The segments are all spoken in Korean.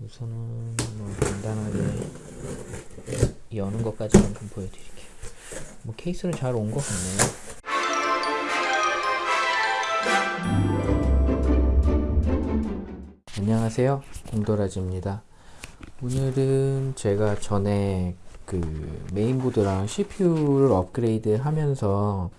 우선은 뭐 간단하게 여는 것까지만 좀 보여드릴게요. 뭐 케이스는 잘 온 것 같네요. 안녕하세요 공도라지입니다 오늘은 제가 전에 그 메인보드랑 CPU를 업그레이드 하면서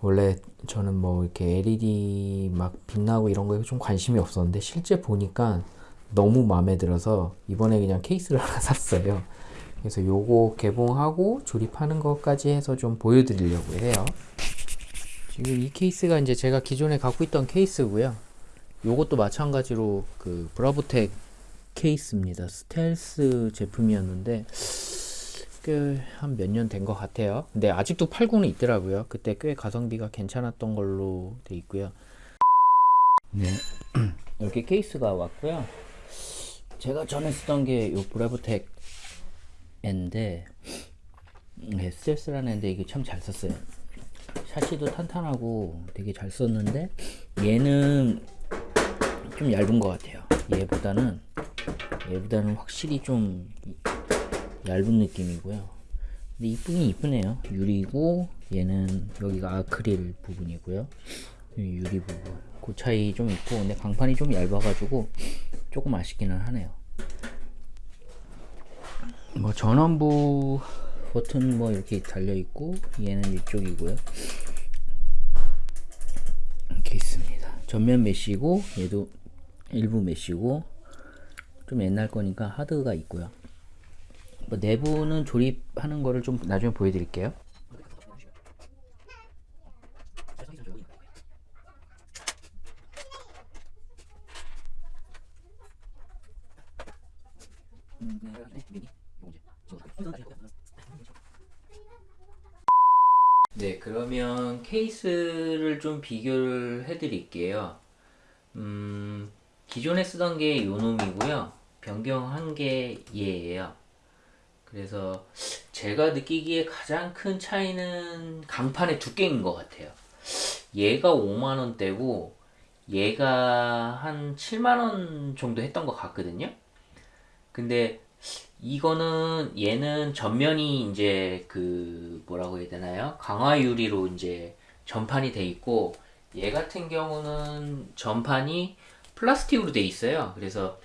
원래 저는 뭐 이렇게 LED 막 빛나고 이런 거에 좀 관심이 없었는데 실제 보니까 너무 마음에 들어서 이번에 그냥 케이스를 하나 샀어요 그래서 요거 개봉하고 조립하는 것까지 해서 좀 보여드리려고 해요 지금 이 케이스가 이제 제가 기존에 갖고 있던 케이스고요 요것도 마찬가지로 그 브라보텍 케이스입니다. 스텔스 제품이었는데 꽤 한 몇 년 된 것 같아요. 근데 아직도 팔고는 있더라고요. 그때 꽤 가성비가 괜찮았던 걸로 돼 있고요. 네, 이렇게 케이스가 왔고요. 제가 전에 쓰던 게 요 브라보텍 인데 네, 스텔스라는 앤데 이게 참 잘 썼어요. 샤시도 탄탄하고 되게 잘 썼는데 얘는 좀 얇은 것 같아요. 얘보다는 얘보다는 확실히 좀 얇은 느낌이고요. 근데 이쁘긴 이쁘네요. 유리고 얘는 여기가 아크릴 부분이고요. 유리 부분 그 차이 좀 있고 근데 강판이 좀 얇아가지고 조금 아쉽기는 하네요. 뭐 전원부 버튼 뭐 이렇게 달려 있고 얘는 이쪽이고요. 이렇게 있습니다. 전면 메시고 얘도 일부 메시고 좀 옛날 거니까 하드가 있고요. 뭐 내부는 조립하는 거를 좀 나중에 보여드릴게요 네 그러면 케이스를 좀 비교를 해 드릴게요. 음, 기존에 쓰던 게 요놈이고요. 변경한 게 얘예요. 그래서 제가 느끼기에 가장 큰 차이는 강판의 두께인 것 같아요. 얘가 5만원대고 얘가 한 7만원 정도 했던 것 같거든요. 근데 이거는 얘는 전면이 이제 그 뭐라고 해야 되나요? 강화 유리로 이제 전판이 돼 있고 얘 같은 경우는 전판이 플라스틱으로 돼 있어요. 그래서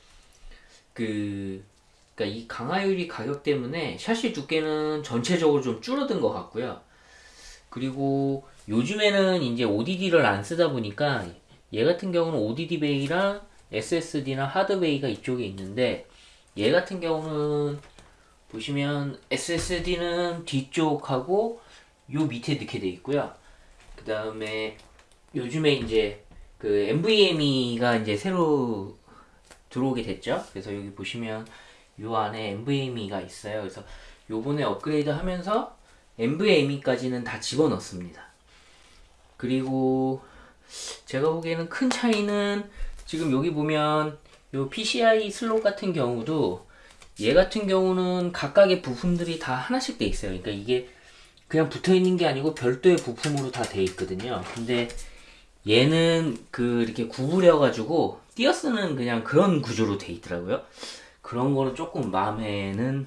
그 그러니까 이 강화유리 가격 때문에 샤시 두께는 전체적으로 좀 줄어든 것 같고요. 그리고 요즘에는 이제 ODD를 안 쓰다 보니까 얘 같은 경우는 ODD 베이랑 SSD나 하드 베이가 이쪽에 있는데 얘 같은 경우는 보시면 SSD는 뒤쪽하고 요 밑에 넣게 돼 있고요 그 다음에 요즘에 이제 그 NVMe가 이제 새로 들어오게 됐죠. 그래서 여기 보시면 요 안에 NVMe가 있어요. 그래서 요번에 업그레이드 하면서 NVMe까지는 다 집어넣습니다. 그리고 제가 보기에는 큰 차이는 지금 여기 보면 요 PCI 슬롯 같은 경우도 얘 같은 경우는 각각의 부품들이 다 하나씩 돼 있어요. 그러니까 이게 그냥 붙어 있는 게 아니고 별도의 부품으로 다 돼 있거든요. 근데 얘는 그 이렇게 구부려 가지고 띄어쓰는 그냥 그런 구조로 돼 있더라고요. 그런 거는 조금 마음에는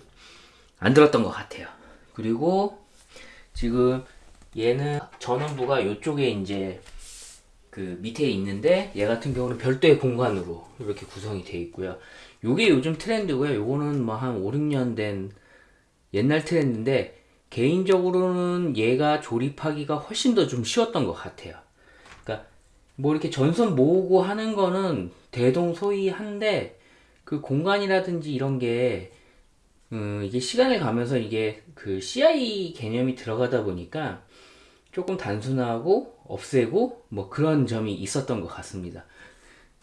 안 들었던 것 같아요. 그리고 지금 얘는 전원부가 이쪽에 이제 그 밑에 있는데 얘 같은 경우는 별도의 공간으로 이렇게 구성이 되어 있고요. 요게 요즘 트렌드고요. 요거는 뭐 한 5, 6년 된 옛날 트렌드인데 개인적으로는 얘가 조립하기가 훨씬 더 좀 쉬웠던 것 같아요 뭐 이렇게 전선 모으고 하는 거는 대동소이한데 그 공간이라든지 이런 게 음, 이게 시간을 가면서 이게 그 CI 개념이 들어가다 보니까 조금 단순하고 없애고 뭐 그런 점이 있었던 것 같습니다.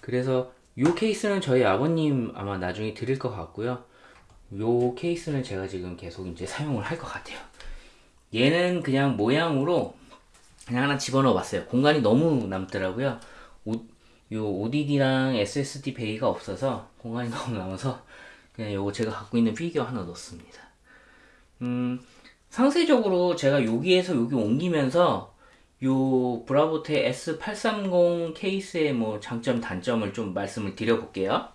그래서 이 케이스는 저희 아버님 아마 나중에 드릴 것 같고요. 이 케이스는 제가 지금 계속 이제 사용을 할 것 같아요. 얘는 그냥 모양으로 그냥 하나 집어넣어 봤어요. 공간이 너무 남더라고요. 오, 요 ODD랑 SSD 베이가 없어서 공간이 너무 남아서 그냥 요거 제가 갖고 있는 피규어 하나 넣습니다. 음 상세적으로 제가 여기에서 여기 옮기면서 요 브라보텍 S830 케이스의 뭐 장점 단점을 좀 말씀을 드려 볼게요.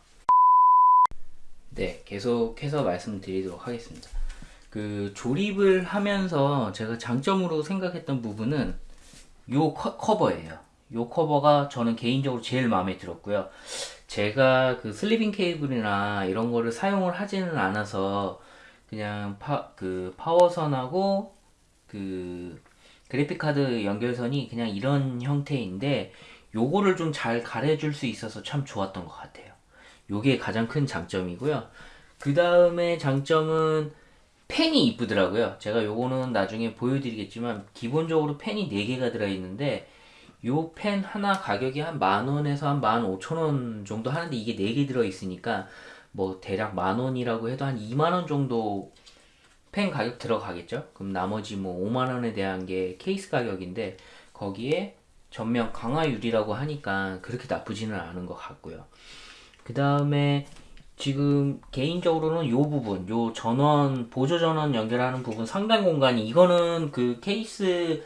네, 계속해서 말씀드리도록 하겠습니다. 그 조립을 하면서 제가 장점으로 생각했던 부분은 요 커, 커버예요. 요 커버가 저는 개인적으로 제일 마음에 들었고요. 제가 그 sleeving 케이블이나 이런 거를 사용을 하지는 않아서 그냥 파, 그 파워선하고 그 그래픽카드 연결선이 그냥 이런 형태인데 요거를 좀 잘 가려줄 수 있어서 참 좋았던 것 같아요. 요게 가장 큰 장점이고요. 그 다음에 장점은 펜이 이쁘더라고요. 제가 요거는 나중에 보여드리겠지만 기본적으로 펜이 4개가 들어있는데 요 펜 하나 가격이 한 만원에서 한 만 오천원 정도 하는데 이게 4개 들어있으니까 뭐 대략 만원이라고 해도 한 2만원 정도 펜 가격 들어가겠죠? 그럼 나머지 뭐 5만원에 대한 게 케이스 가격인데 거기에 전면 강화유리라고 하니까 그렇게 나쁘지는 않은 것 같고요. 그 다음에 지금 개인적으로는 요 부분, 요 전원, 보조 전원 연결하는 부분 상단 공간이 이거는 그 케이스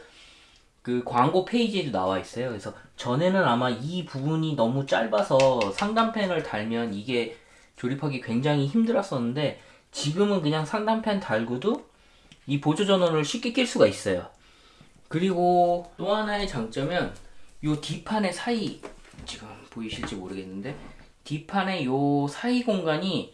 그 광고 페이지에도 나와 있어요. 그래서 전에는 아마 이 부분이 너무 짧아서 상단펜을 달면 이게 조립하기 굉장히 힘들었었는데 지금은 그냥 상단펜 달고도 이 보조 전원을 쉽게 낄 수가 있어요. 그리고 또 하나의 장점은 요 뒷판의 사이 지금 보이실지 모르겠는데 뒷판의 요 사이 공간이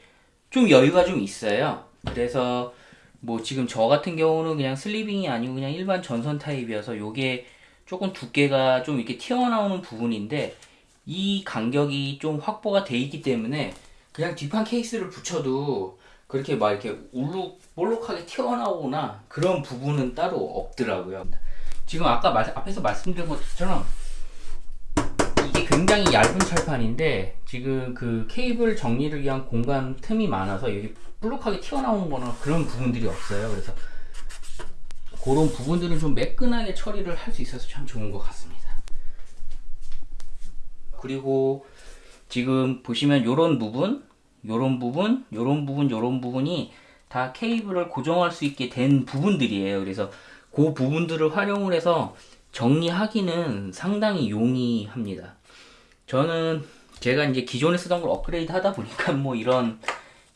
좀 여유가 좀 있어요. 그래서 뭐 지금 저 같은 경우는 그냥 슬리빙이 아니고 그냥 일반 전선 타입이어서 요게 조금 두께가 좀 이렇게 튀어나오는 부분인데 이 간격이 좀 확보가 돼 있기 때문에 그냥 뒷판 케이스를 붙여도 그렇게 막 이렇게 울룩 볼록하게 튀어나오거나 그런 부분은 따로 없더라고요. 지금 아까 말, 앞에서 말씀드린 것처럼 이게 굉장히 얇은 철판인데 지금 그 케이블 정리를 위한 공간 틈이 많아서 여기 볼록하게 튀어나오는 거나 그런 부분들이 없어요. 그래서 그런 부분들은 좀 매끈하게 처리를 할 수 있어서 참 좋은 것 같습니다. 그리고 지금 보시면 요런 부분 요런 부분, 요런 부분, 요런 부분이 다 케이블을 고정할 수 있게 된 부분들이에요. 그래서 그 부분들을 활용을 해서 정리하기는 상당히 용이합니다. 저는 제가 이제 기존에 쓰던 걸 업그레이드 하다 보니까 뭐 이런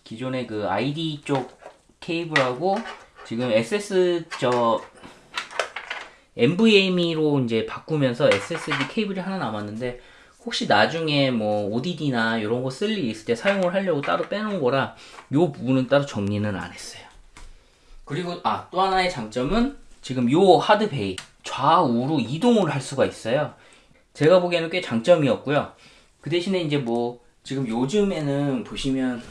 기존의 그 ID 쪽 케이블하고 지금 SS 저 NVMe로 이제 바꾸면서 SSD 케이블이 하나 남았는데 혹시 나중에 뭐 ODD나 이런 거 쓸 일 있을 때 사용을 하려고 따로 빼놓은 거라 요 부분은 따로 정리는 안 했어요. 그리고 아 또 하나의 장점은 지금 요 하드베이 좌우로 이동을 할 수가 있어요. 제가 보기에는 꽤 장점이었고요. 그 대신에 이제 뭐 지금 요즘에는 보시면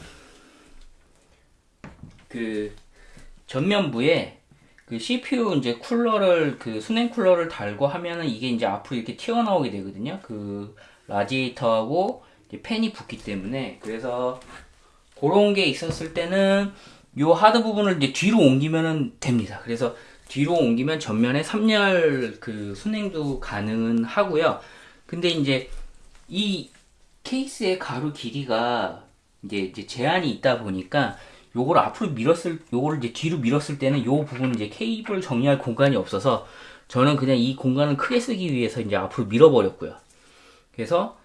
그 전면부에 그 CPU 이제 쿨러를 그 수냉 쿨러를 달고 하면은 이게 이제 앞으로 이렇게 튀어나오게 되거든요. 그 라디에이터하고 팬이 붙기 때문에 그래서 그런 게 있었을 때는 요 하드 부분을 이제 뒤로 옮기면 됩니다. 그래서 뒤로 옮기면 전면에 3열 그 순행도 가능은 하고요. 근데 이제 이 케이스의 가로 길이가 이제, 이제 제한이 있다 보니까 요걸 앞으로 밀었을 요거를 이제 뒤로 밀었을 때는 요 부분 이제 케이블 정리할 공간이 없어서 저는 그냥 이 공간을 크게 쓰기 위해서 이제 앞으로 밀어버렸고요. 그래서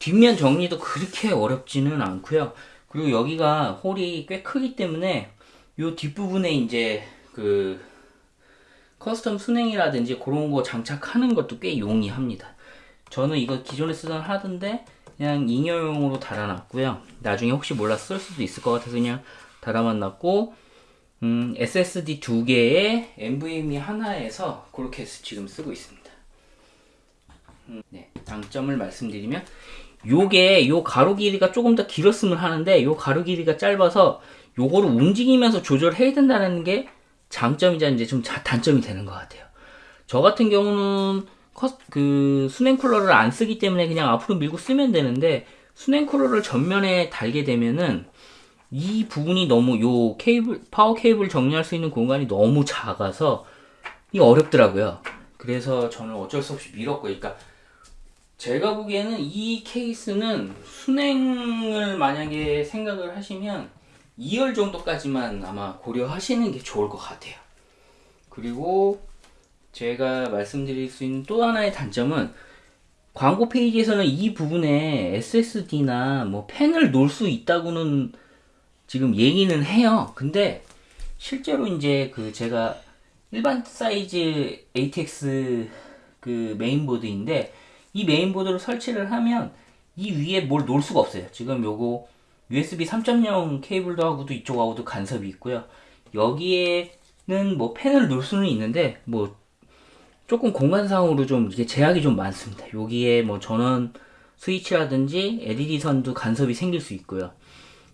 뒷면 정리도 그렇게 어렵지는 않고요. 그리고 여기가 홀이 꽤 크기 때문에 이 뒷부분에 이제 그 custom 수랭이라든지 그런 거 장착하는 것도 꽤 용이합니다. 저는 이거 기존에 쓰던 하던데 그냥 잉여용으로 달아놨고요. 나중에 혹시 몰라 쓸 수도 있을 것 같아서 그냥 달아만 놨고 음, SSD 두 개에 NVMe 하나에서 그렇게 지금 쓰고 있습니다. 네, 장점을 말씀드리면 요게 요 가로 길이가 조금 더 길었으면 하는데 요 가로 길이가 짧아서 요거를 움직이면서 조절해야 된다는 게 장점이자 이제 좀 단점이 되는 것 같아요. 저 같은 경우는 그 수냉 쿨러를 안 쓰기 때문에 그냥 앞으로 밀고 쓰면 되는데 수냉 쿨러를 전면에 달게 되면은 이 부분이 너무 요 케이블 파워 케이블 정리할 수 있는 공간이 너무 작아서 이 어렵더라고요. 그래서 저는 어쩔 수 없이 밀었고, 그러니까 제가 보기에는 이 케이스는 순행을 만약에 생각을 하시면 2열 정도까지만 아마 고려하시는 게 좋을 것 같아요. 그리고 제가 말씀드릴 수 있는 또 하나의 단점은 광고 페이지에서는 이 부분에 SSD나 뭐 팬을 놓을 수 있다고는 지금 얘기는 해요. 근데 실제로 이제 그 제가 일반 사이즈 ATX 그 메인보드인데 이 메인보드를 설치를 하면 이 위에 뭘 놓을 수가 없어요. 지금 요거 USB 3.0 케이블도 하고도 이쪽하고도 간섭이 있고요. 여기에는 뭐 펜을 놓을 수는 있는데 뭐 조금 공간상으로 좀 이게 제약이 좀 많습니다. 여기에 뭐 전원 스위치라든지 LED 선도 간섭이 생길 수 있고요.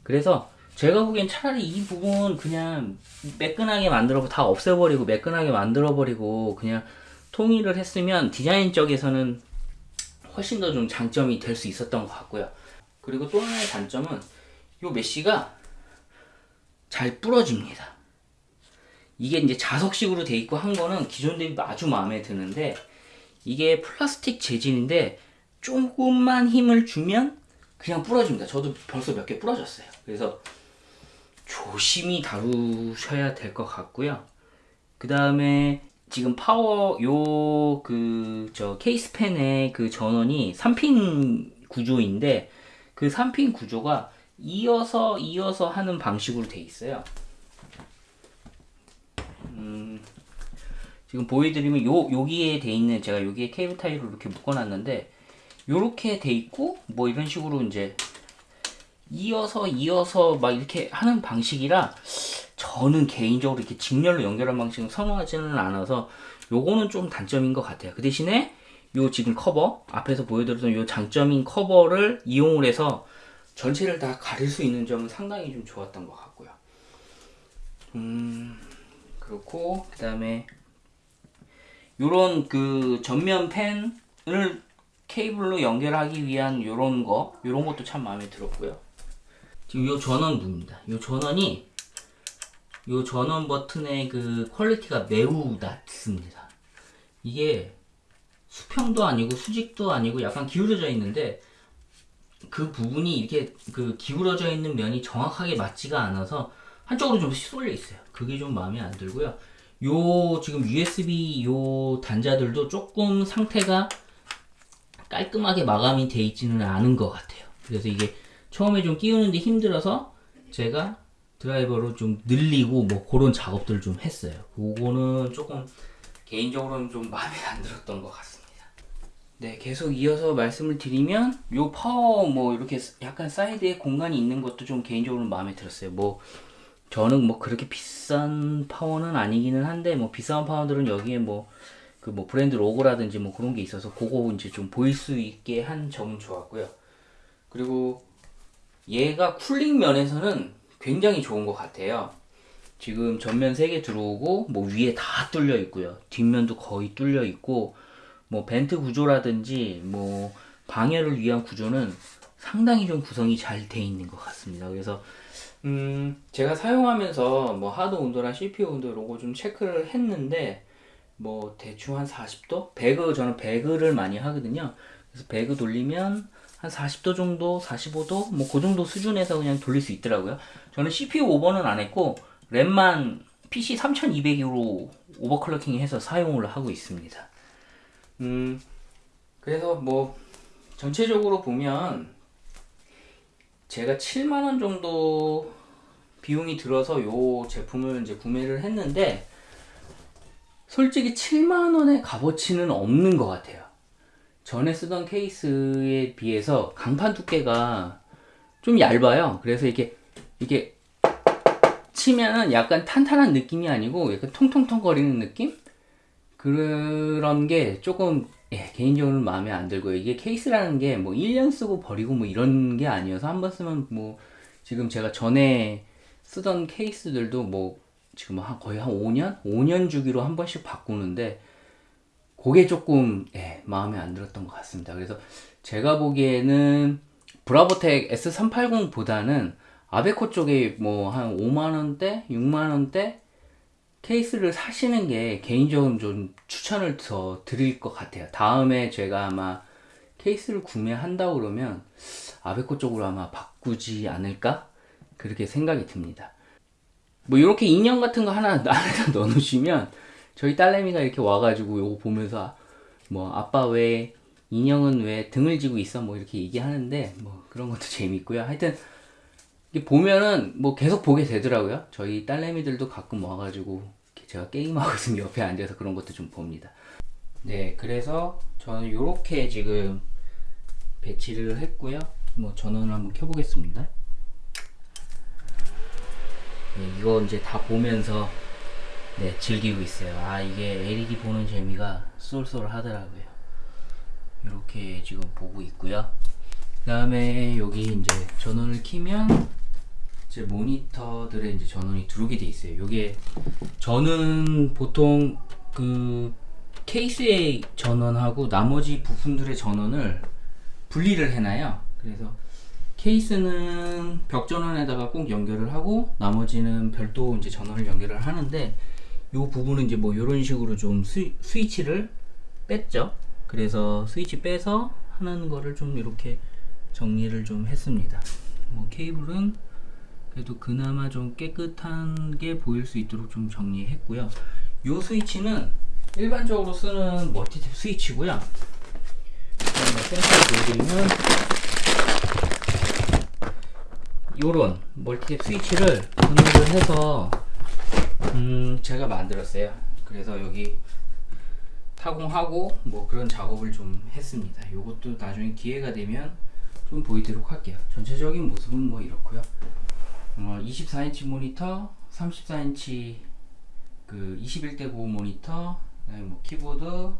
그래서 제가 보기엔 차라리 이 부분 그냥 매끈하게 만들어 다 없애버리고 매끈하게 만들어 버리고 그냥 통일을 했으면 디자인 쪽에서는 훨씬 더 좀 장점이 될 수 있었던 것 같고요. 그리고 또 하나의 단점은 이 mesh가 잘 부러집니다. 이게 이제 자석식으로 돼 있고 한 거는 기존 대비 아주 마음에 드는데 이게 플라스틱 재질인데 조금만 힘을 주면 그냥 부러집니다. 저도 벌써 몇 개 부러졌어요. 그래서 조심히 다루셔야 될 것 같고요. 그 다음에 지금 파워 요 그 저 케이스 팬의 그 전원이 3핀 구조인데 그 3핀 구조가 이어서 이어서 하는 방식으로 돼 있어요. 음, 지금 보여드리면 요 여기에 돼 있는 제가 여기에 케이블 타이를 이렇게 묶어놨는데 요렇게 돼 있고 뭐 이런 식으로 이제 이어서 이어서 막 이렇게 하는 방식이라 저는 개인적으로 이렇게 직렬로 연결한 방식은 선호하지는 않아서 요거는 좀 단점인 것 같아요. 그 대신에 요 지금 커버 앞에서 보여드렸던 요 장점인 커버를 이용을 해서 전체를 다 가릴 수 있는 점은 상당히 좀 좋았던 것 같고요. 음 그렇고 그 다음에 요런 그 전면 팬을 케이블로 연결하기 위한 요런 거 요런 것도 참 마음에 들었고요. 지금 요 전원부입니다. 요 전원이 요 전원 버튼의 그 퀄리티가 매우 낮습니다. 이게 수평도 아니고 수직도 아니고 약간 기울어져 있는데 그 부분이 이렇게 그 기울어져 있는 면이 정확하게 맞지가 않아서 한쪽으로 좀 쏠려 있어요. 그게 좀 마음에 안 들고요. 요 지금 USB 요 단자들도 조금 상태가 깔끔하게 마감이 돼 있지는 않은 것 같아요. 그래서 이게 처음에 좀 끼우는데 힘들어서 제가 드라이버로 좀 늘리고 뭐 그런 작업들을 좀 했어요. 그거는 조금 개인적으로는 좀 마음에 안 들었던 것 같습니다. 네, 계속 이어서 말씀을 드리면 요 파워 뭐 이렇게 약간 사이드에 공간이 있는 것도 좀 개인적으로 마음에 들었어요. 뭐 저는 뭐 그렇게 비싼 파워는 아니기는 한데 뭐 비싼 파워들은 여기에 뭐 그 뭐 브랜드 로고라든지 뭐 그런 게 있어서 그거 이제 좀 보일 수 있게 한 점은 좋았고요. 그리고 얘가 쿨링 면에서는 굉장히 좋은 것 같아요. 지금 전면 3개 들어오고 뭐 위에 다 뚫려 있고요. 뒷면도 거의 뚫려 있고 뭐 벤트 구조라든지 뭐 방열을 위한 구조는 상당히 좀 구성이 잘 돼 있는 것 같습니다. 그래서 음 제가 사용하면서 뭐 하드 온도랑 CPU 온도 로고 좀 체크를 했는데 뭐 대충 한 40도? 배그 저는 배그를 많이 하거든요. 그래서 배그 돌리면 한 40도 정도, 45도, 뭐 그 정도 수준에서 그냥 돌릴 수 있더라고요. 저는 CPU 오버는 안 했고 램만 PC 3200으로 오버클럭킹 해서 사용을 하고 있습니다. 음, 그래서 뭐 전체적으로 보면 제가 7만원 정도 비용이 들어서 요 제품을 이제 구매를 했는데 솔직히 7만원의 값어치는 없는 것 같아요. 전에 쓰던 케이스에 비해서 강판 두께가 좀 얇아요. 그래서 이렇게 이렇게 치면은 약간 탄탄한 느낌이 아니고 약간 통통통 거리는 느낌? 그런 게 조금 예, 개인적으로 마음에 안 들고요. 이게 케이스라는 게 뭐 1년 쓰고 버리고 뭐 이런 게 아니어서 한 번 쓰면 뭐 지금 제가 전에 쓰던 케이스들도 뭐 지금 한 거의 한 5년? 5년 주기로 한 번씩 바꾸는데 그게 조금 예, 마음에 안 들었던 것 같습니다. 그래서 제가 보기에는 브라보텍 S380보다는 아베코 쪽에 뭐 한 5만원대, 6만원대 케이스를 사시는 게 개인적으로 좀 추천을 더 드릴 것 같아요. 다음에 제가 아마 케이스를 구매한다 그러면 아베코 쪽으로 아마 바꾸지 않을까? 그렇게 생각이 듭니다. 뭐 이렇게 인형 같은 거 하나 안에다 넣어 놓으시면 저희 딸내미가 이렇게 와가지고 요거 보면서 뭐 아빠 왜 인형은 왜 등을 지고 있어 뭐 이렇게 얘기하는데 뭐 그런 것도 재밌고요. 하여튼 보면은 뭐 계속 보게 되더라고요. 저희 딸내미들도 가끔 와가지고 제가 게임하고 있으면 옆에 앉아서 그런 것도 좀 봅니다. 네, 그래서 저는 이렇게 지금 배치를 했고요. 뭐 전원을 한번 켜보겠습니다. 네, 이거 이제 다 보면서 네, 즐기고 있어요. 아, 이게 LED 보는 재미가 쏠쏠하더라고요. 이렇게 지금 보고 있고요. 그 다음에 여기 이제 전원을 키면 이 제 모니터들에 이제 전원이 들어오게 돼 있어요. 요게 저는 보통 그 케이스의 전원하고 나머지 부품들의 전원을 분리를 해놔요. 그래서 케이스는 벽 전원에다가 꼭 연결을 하고 나머지는 별도 이제 전원을 연결을 하는데 요 부분은 이제 뭐 이런 식으로 좀 스위, 스위치를 뺐죠. 그래서 스위치 빼서 하는 거를 좀 이렇게 정리를 좀 했습니다. 뭐 케이블은 그래도 그나마 좀 깨끗한 게 보일 수 있도록 좀 정리했고요. 요 스위치는 일반적으로 쓰는 멀티탭 스위치고요. 센서를 보여드리면 요런 멀티탭 스위치를 분할을 해서 음 제가 만들었어요. 그래서 여기 타공하고 뭐 그런 작업을 좀 했습니다. 요것도 나중에 기회가 되면 좀 보이도록 할게요. 전체적인 모습은 뭐 이렇고요. 어, 24인치 모니터, 34인치 그 21대 9 모니터, 뭐 키보드,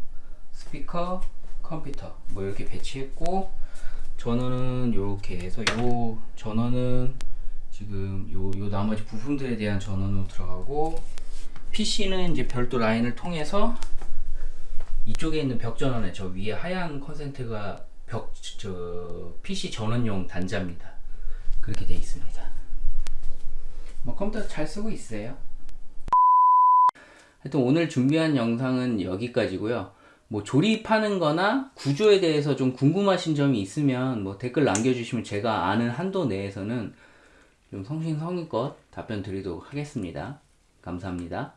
스피커, 컴퓨터 뭐 이렇게 배치했고 전원은 이렇게 해서 요 전원은 지금 요, 요 나머지 부품들에 대한 전원으로 들어가고 PC는 이제 별도 라인을 통해서 이쪽에 있는 벽 전원에 저 위에 하얀 컨센트가 벽 저 PC 전원용 단자입니다. 그렇게 돼 있습니다. 뭐 컴퓨터 잘 쓰고 있어요. 하여튼 오늘 준비한 영상은 여기까지고요. 뭐 조립하는 거나 구조에 대해서 좀 궁금하신 점이 있으면 뭐 댓글 남겨주시면 제가 아는 한도 내에서는 좀 성심성의껏 답변 드리도록 하겠습니다. 감사합니다.